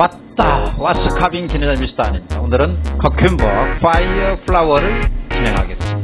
왔다 와스 카빙 진행자 미스터 아닙니다. 오늘은 커큐버 파이어 플라워를 진행하겠습니다